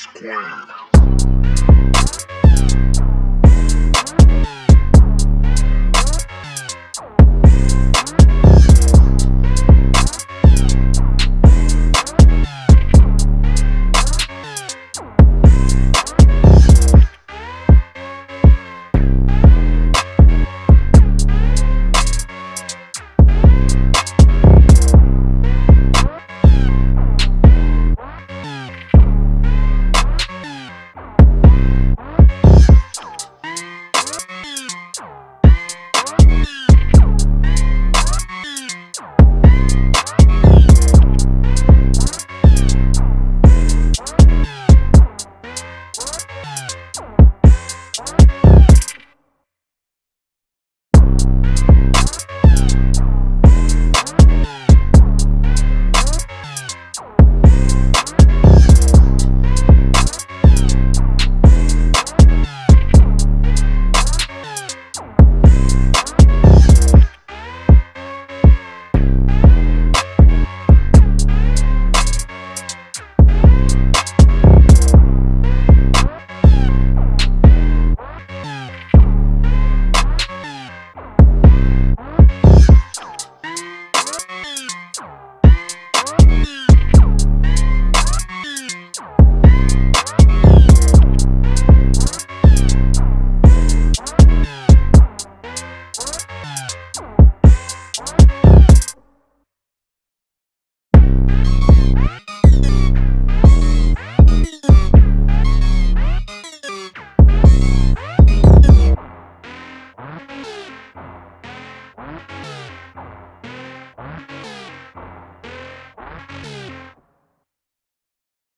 square.